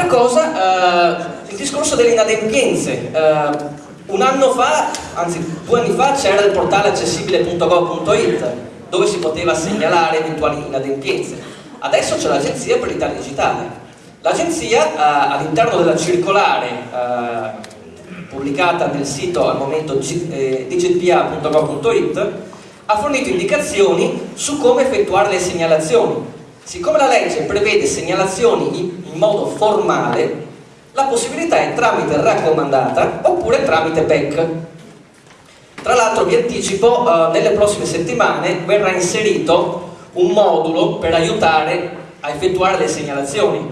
Altra cosa, eh, il discorso delle inadempienze. Eh, un anno fa, anzi due anni fa, c'era il portale accessibile.gov.it dove si poteva segnalare eventuali inadempienze. Adesso c'è l'Agenzia per l'Italia Digitale. L'Agenzia eh, all'interno della circolare eh, pubblicata nel sito al momento eh, digitpa.gov.it ha fornito indicazioni su come effettuare le segnalazioni. Siccome la legge prevede segnalazioni in, modo formale, la possibilità è tramite raccomandata oppure tramite PEC. Tra l'altro vi anticipo, eh, nelle prossime settimane verrà inserito un modulo per aiutare a effettuare le segnalazioni,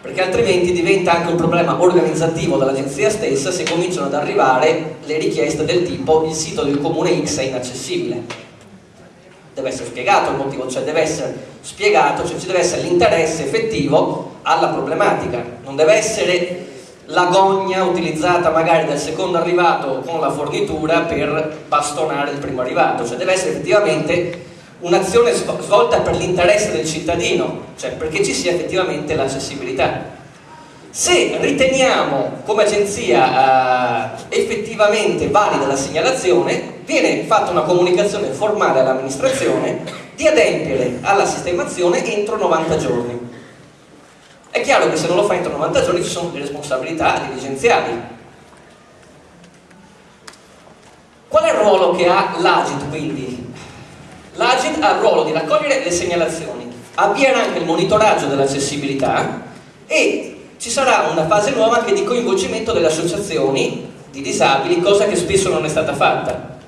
perché altrimenti diventa anche un problema organizzativo dell'agenzia stessa se cominciano ad arrivare le richieste del tipo il sito del comune X è inaccessibile deve essere spiegato il motivo, cioè deve essere spiegato, cioè ci deve essere l'interesse effettivo alla problematica, non deve essere l'agonia utilizzata magari dal secondo arrivato con la fornitura per bastonare il primo arrivato, cioè deve essere effettivamente un'azione svolta per l'interesse del cittadino, cioè perché ci sia effettivamente l'accessibilità. Se riteniamo come agenzia eh, effettivamente valida la segnalazione, viene fatta una comunicazione formale all'amministrazione di adempiere alla sistemazione entro 90 giorni. È chiaro che se non lo fa entro 90 giorni ci sono delle responsabilità dirigenziali. Qual è il ruolo che ha l'Agit quindi? L'Agit ha il ruolo di raccogliere le segnalazioni, avviare anche il monitoraggio dell'accessibilità e ci sarà una fase nuova anche di coinvolgimento delle associazioni di disabili, cosa che spesso non è stata fatta.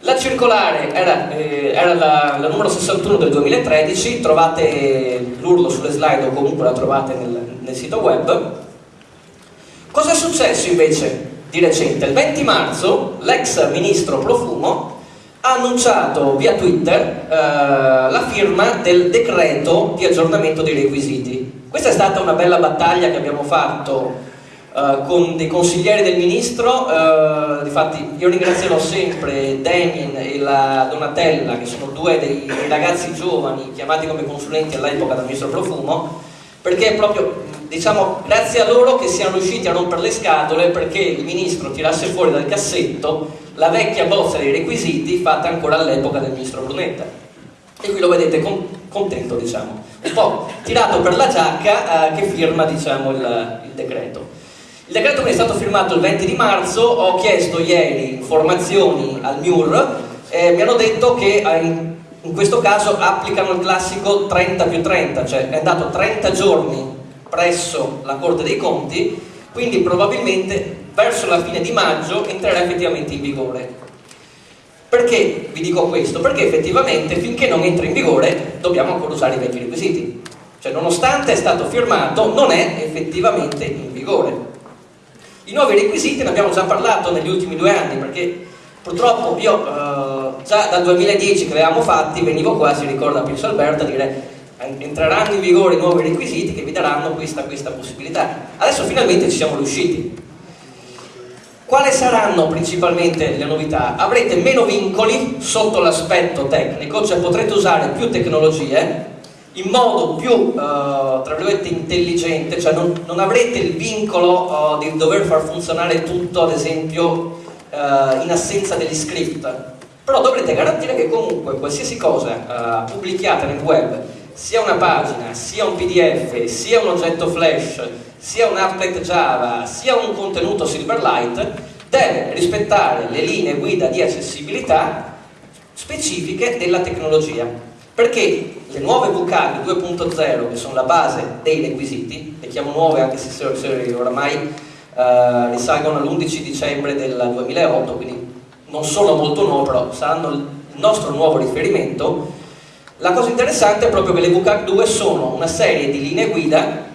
La circolare era, eh, era la, la, numero 61 del 2013, trovate l'urlo sulle slide o comunque la trovate nel, nel sito web. Cosa è successo invece di recente? Il 20 marzo l'ex ministro Profumo ha annunciato via Twitter eh, la firma del decreto di aggiornamento dei requisiti questa è stata una bella battaglia che abbiamo fatto uh, con dei consiglieri del ministro, uh, difatti io ringrazierò sempre Damien e la Donatella che sono due dei, ragazzi giovani chiamati come consulenti all'epoca dal ministro Profumo perché è proprio diciamo grazie a loro che siamo riusciti a rompere le scatole perché il ministro tirasse fuori dal cassetto la vecchia bozza dei requisiti fatta ancora all'epoca del ministro Brunetta. E qui lo vedete con, contento diciamo un po' tirato per la giacca eh, che firma diciamo, il, il, decreto. Il decreto è stato firmato il 20 di marzo, ho chiesto ieri informazioni al MIUR e mi hanno detto che eh, in questo caso applicano il classico 30 più 30, cioè è andato 30 giorni presso la Corte dei Conti, quindi probabilmente verso la fine di maggio entrerà effettivamente in vigore. Perché vi dico questo? Perché effettivamente finché non entra in vigore dobbiamo ancora usare i vecchi requisiti. Cioè nonostante è stato firmato non è effettivamente in vigore. I nuovi requisiti ne abbiamo già parlato negli ultimi due anni perché purtroppo io eh, già dal 2010 che avevamo fatti venivo qua, si ricorda Pinso Alberto, a dire entreranno in vigore i nuovi requisiti che vi daranno questa, questa possibilità. Adesso finalmente ci siamo riusciti quali saranno principalmente le novità? Avrete meno vincoli sotto l'aspetto tecnico, cioè potrete usare più tecnologie in modo più, eh, tra virgolette, intelligente, cioè non, non avrete il vincolo eh, di dover far funzionare tutto, ad esempio, eh, in assenza degli script, però dovrete garantire che comunque qualsiasi cosa eh, pubblichiate nel web, sia una pagina, sia un pdf, sia un oggetto flash, sia un applet Java, sia un contenuto Silverlight, deve rispettare le linee guida di accessibilità specifiche della tecnologia. Perché le nuove VCAG 2.0, che sono la base dei requisiti, le chiamo nuove anche se, oramai eh, risalgono all'11 dicembre del 2008, quindi non sono molto nuove, però saranno il nostro nuovo riferimento, la cosa interessante è proprio che le VCAG 2 sono una serie di linee guida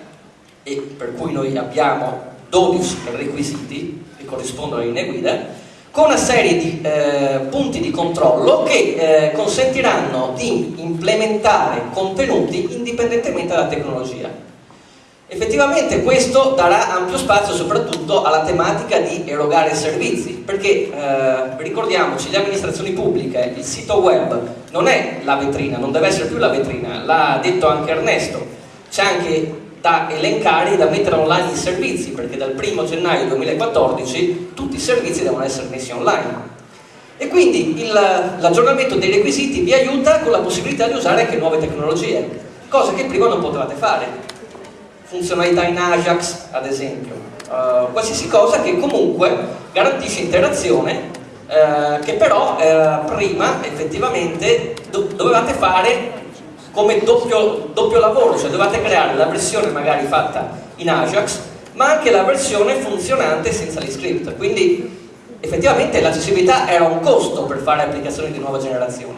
e per cui noi abbiamo 12 requisiti che corrispondono alle linee guida con una serie di eh, punti di controllo che eh, consentiranno di implementare contenuti indipendentemente dalla tecnologia. Effettivamente questo darà ampio spazio soprattutto alla tematica di erogare servizi, perché eh, ricordiamoci, le amministrazioni pubbliche, il sito web non è la vetrina, non deve essere più la vetrina, l'ha detto anche Ernesto, c'è anche da elencare e da mettere online i servizi, perché dal 1 gennaio 2014 tutti i servizi devono essere messi online. E quindi l'aggiornamento dei requisiti vi aiuta con la possibilità di usare anche nuove tecnologie, cose che prima non potevate fare. Funzionalità in Ajax, ad esempio, uh, qualsiasi cosa che comunque garantisce interazione, uh, che però uh, prima effettivamente do dovevate fare come doppio, doppio lavoro, cioè dovevate creare la versione magari fatta in Ajax, ma anche la versione funzionante senza gli script. Quindi effettivamente l'accessibilità era un costo per fare applicazioni di nuova generazione.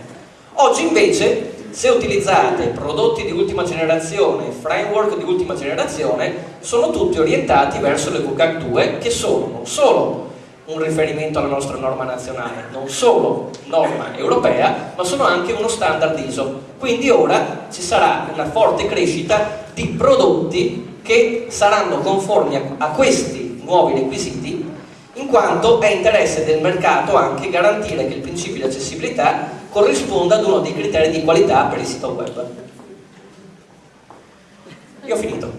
Oggi invece se utilizzate prodotti di ultima generazione, framework di ultima generazione, sono tutti orientati verso le VCAC 2 che sono non solo un riferimento alla nostra norma nazionale, non solo norma europea, ma sono anche uno standard ISO. Quindi ora ci sarà una forte crescita di prodotti che saranno conformi a, questi nuovi requisiti in quanto è interesse del mercato anche garantire che il principio di accessibilità corrisponda ad uno dei criteri di qualità per il sito web. Io ho finito.